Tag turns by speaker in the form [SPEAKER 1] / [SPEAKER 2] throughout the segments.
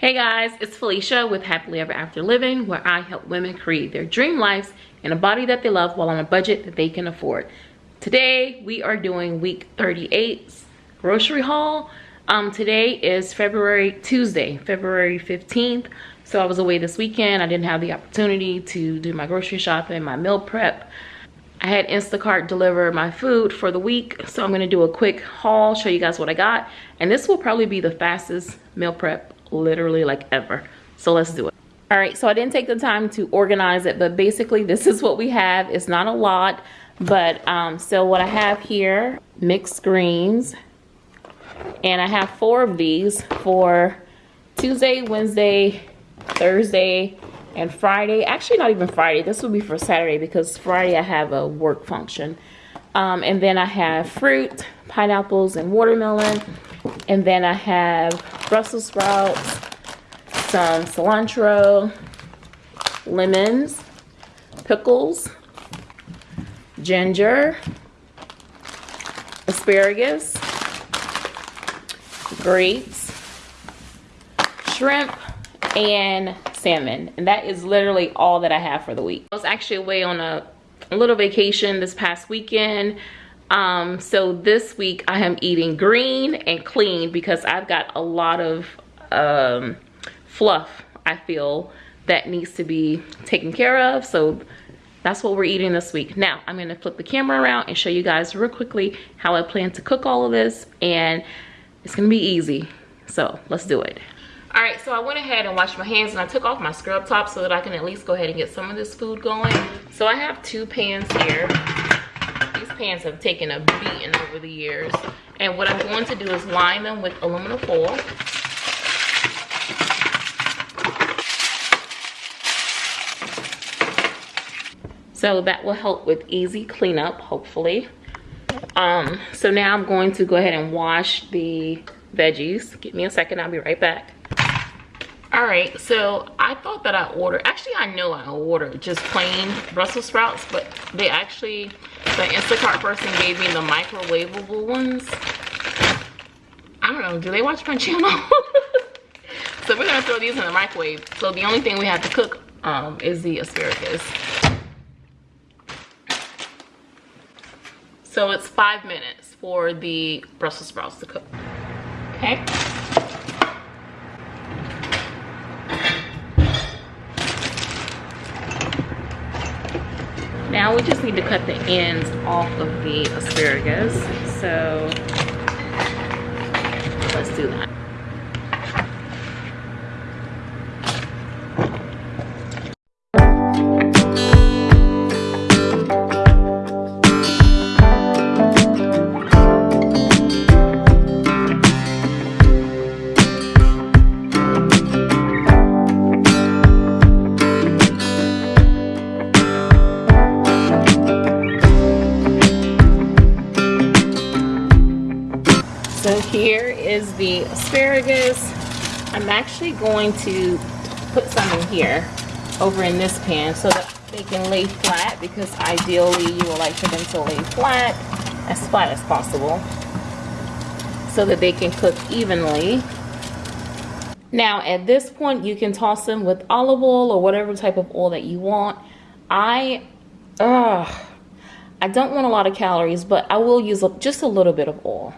[SPEAKER 1] Hey guys, it's Felicia with Happily Ever After Living, where I help women create their dream lives in a body that they love while on a budget that they can afford. Today, we are doing week 38 grocery haul. Um, today is February, Tuesday, February 15th. So I was away this weekend. I didn't have the opportunity to do my grocery shopping, my meal prep. I had Instacart deliver my food for the week. So I'm gonna do a quick haul, show you guys what I got. And this will probably be the fastest meal prep literally like ever. So let's do it. All right, so I didn't take the time to organize it, but basically this is what we have. It's not a lot, but um, so what I have here, mixed greens, and I have four of these for Tuesday, Wednesday, Thursday, and Friday. Actually, not even Friday. This will be for Saturday because Friday I have a work function. Um, and then I have fruit, pineapples, and watermelon. And then I have Brussels sprouts, some cilantro, lemons, pickles, ginger, asparagus, grapes, shrimp, and salmon. And that is literally all that I have for the week. I was actually away on a, a little vacation this past weekend. Um, so this week I am eating green and clean because I've got a lot of um, fluff, I feel, that needs to be taken care of. So that's what we're eating this week. Now, I'm gonna flip the camera around and show you guys real quickly how I plan to cook all of this and it's gonna be easy. So let's do it. All right, so I went ahead and washed my hands and I took off my scrub top so that I can at least go ahead and get some of this food going. So I have two pans here pans have taken a beating over the years. And what I'm going to do is line them with aluminum foil. So that will help with easy cleanup, hopefully. Um, so now I'm going to go ahead and wash the veggies. Give me a second, I'll be right back. All right, so I thought that I ordered, actually I know I ordered just plain Brussels sprouts, but they actually, the Instacart person gave me the microwavable ones. I don't know, do they watch my channel? so we're gonna throw these in the microwave. So the only thing we have to cook um, is the asparagus. So it's five minutes for the Brussels sprouts to cook, okay? Now we just need to cut the ends off of the asparagus. So let's do that. The asparagus. I'm actually going to put some in here over in this pan so that they can lay flat because ideally you would like for them to lay flat, as flat as possible so that they can cook evenly. Now at this point you can toss them with olive oil or whatever type of oil that you want. I, uh, I don't want a lot of calories but I will use just a little bit of oil.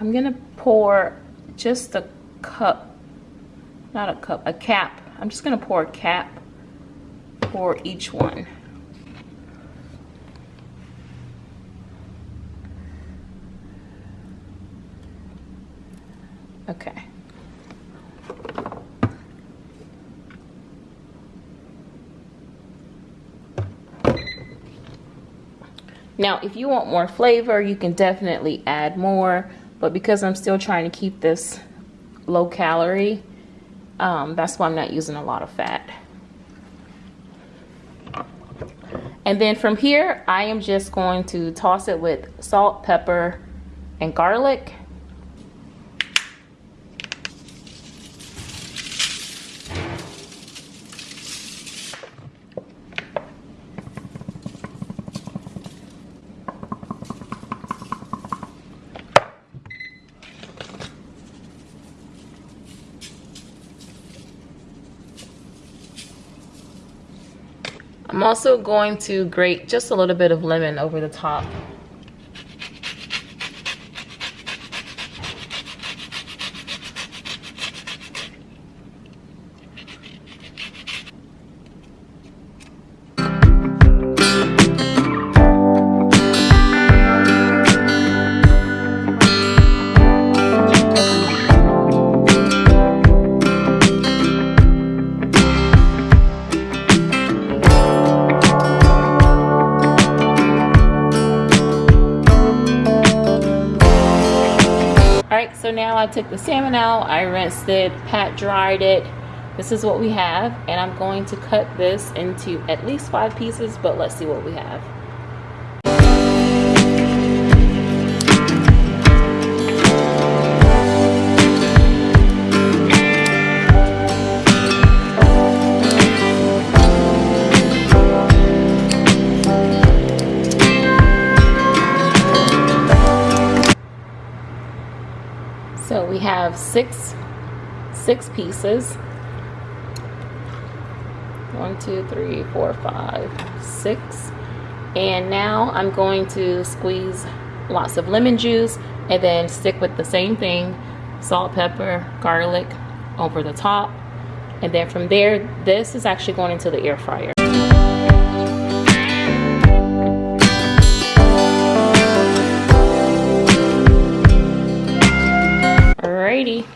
[SPEAKER 1] I'm gonna pour just a cup, not a cup, a cap. I'm just gonna pour a cap for each one. Okay. Now, if you want more flavor, you can definitely add more but because I'm still trying to keep this low calorie um, that's why I'm not using a lot of fat. And then from here I am just going to toss it with salt pepper and garlic I'm also going to grate just a little bit of lemon over the top. I took the salmon out, I rinsed it, pat dried it. This is what we have, and I'm going to cut this into at least five pieces, but let's see what we have. Have six, six pieces. One, two, three, four, five, six. And now I'm going to squeeze lots of lemon juice and then stick with the same thing, salt, pepper, garlic over the top. And then from there, this is actually going into the air fryer. Alrighty,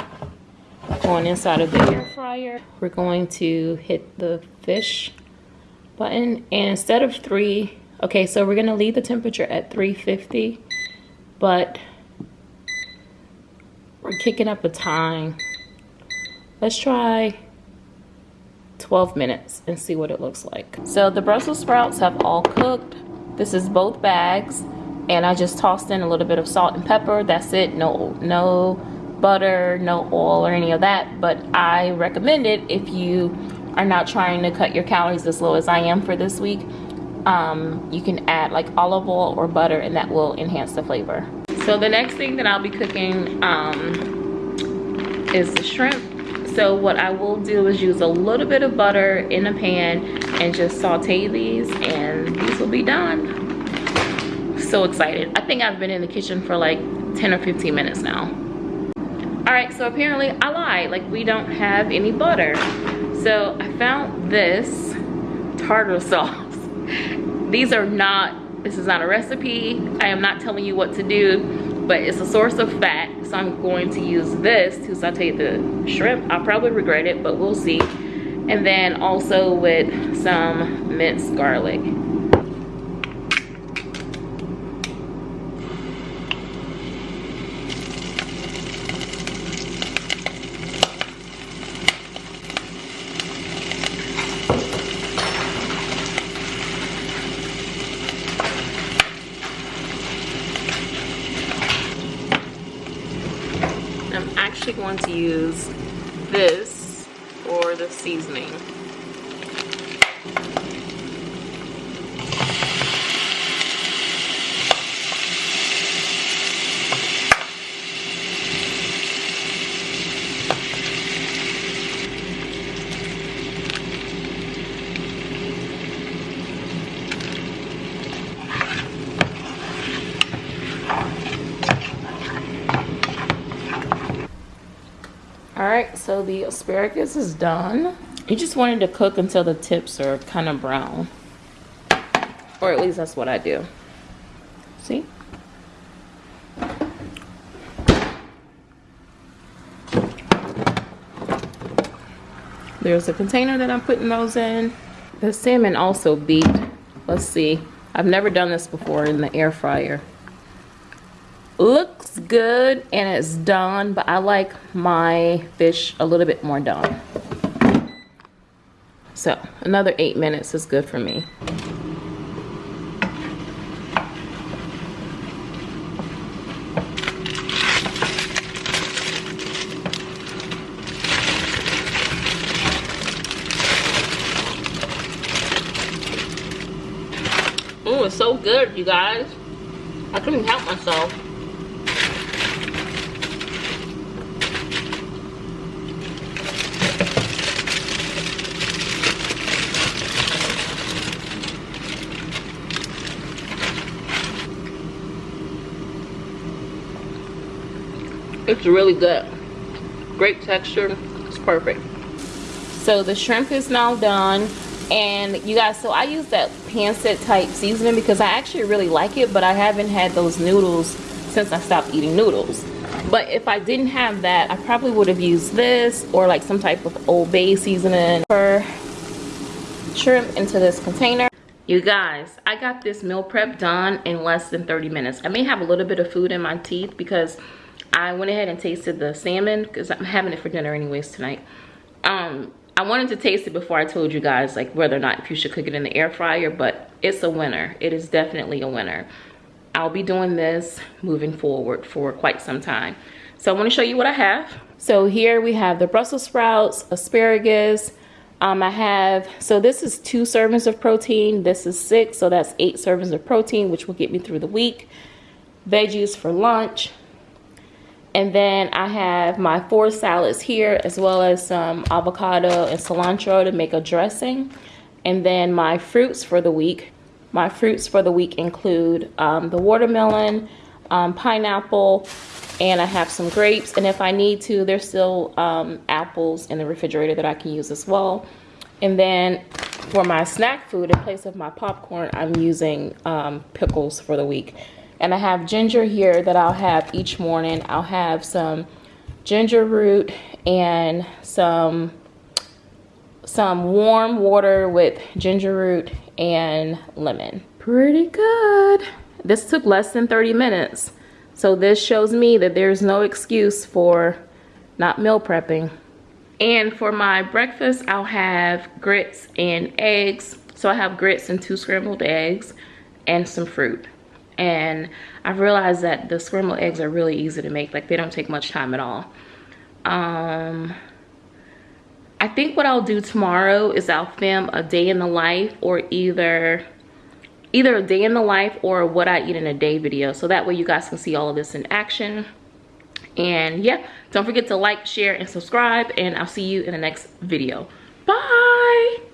[SPEAKER 1] going inside of the air fryer. We're going to hit the fish button and instead of three, okay, so we're gonna leave the temperature at 350, but we're kicking up a time. Let's try 12 minutes and see what it looks like. So the Brussels sprouts have all cooked. This is both bags and I just tossed in a little bit of salt and pepper. That's it, no, no butter, no oil or any of that. But I recommend it if you are not trying to cut your calories as low as I am for this week. Um, you can add like olive oil or butter and that will enhance the flavor. So the next thing that I'll be cooking um, is the shrimp. So what I will do is use a little bit of butter in a pan and just saute these and these will be done. So excited. I think I've been in the kitchen for like 10 or 15 minutes now all right so apparently i lied. Like we don't have any butter. So i found this tartar sauce. These are not this is not a recipe. I am not telling you what to do but it's a source of fat so i'm going to use this to saute the shrimp. I'll probably regret it but we'll see. And then also with some minced garlic actually going to use this for the seasoning. all right so the asparagus is done. You just wanted to cook until the tips are kind of brown. Or at least that's what I do. See? There's a container that I'm putting those in. The salmon also beat. Let's see. I've never done this before in the air fryer looks good and it's done but I like my fish a little bit more done so another eight minutes is good for me Oh, it's so good, you guys. I couldn't help myself. It's really good. Great texture. It's perfect. So the shrimp is now done. And you guys, so I use that pancit type seasoning because I actually really like it, but I haven't had those noodles since I stopped eating noodles. But if I didn't have that, I probably would have used this or like some type of Old Bay seasoning for shrimp into this container. You guys, I got this meal prep done in less than 30 minutes. I may have a little bit of food in my teeth because I went ahead and tasted the salmon because I'm having it for dinner anyways tonight. Um, I wanted to taste it before I told you guys like whether or not you should cook it in the air fryer, but it's a winner. It is definitely a winner. I'll be doing this moving forward for quite some time. So I want to show you what I have. So here we have the Brussels sprouts, asparagus. Um, I have, so this is two servings of protein. This is six, so that's eight servings of protein, which will get me through the week. Veggies for lunch. And then I have my four salads here, as well as some avocado and cilantro to make a dressing. And then my fruits for the week. My fruits for the week include um, the watermelon, um, pineapple, and I have some grapes. And if I need to, there's still um, apples in the refrigerator that I can use as well. And then for my snack food, in place of my popcorn, I'm using um, pickles for the week. And I have ginger here that I'll have each morning. I'll have some ginger root and some some warm water with ginger root and lemon. Pretty good. This took less than 30 minutes. So this shows me that there's no excuse for not meal prepping. And for my breakfast, I'll have grits and eggs. So I have grits and two scrambled eggs and some fruit. And I've realized that the scrambled eggs are really easy to make. Like they don't take much time at all. Um, I think what I'll do tomorrow is I'll film a day in the life or either either a day in the life or what I eat in a day video. So that way you guys can see all of this in action. And yeah, don't forget to like, share, and subscribe. And I'll see you in the next video. Bye!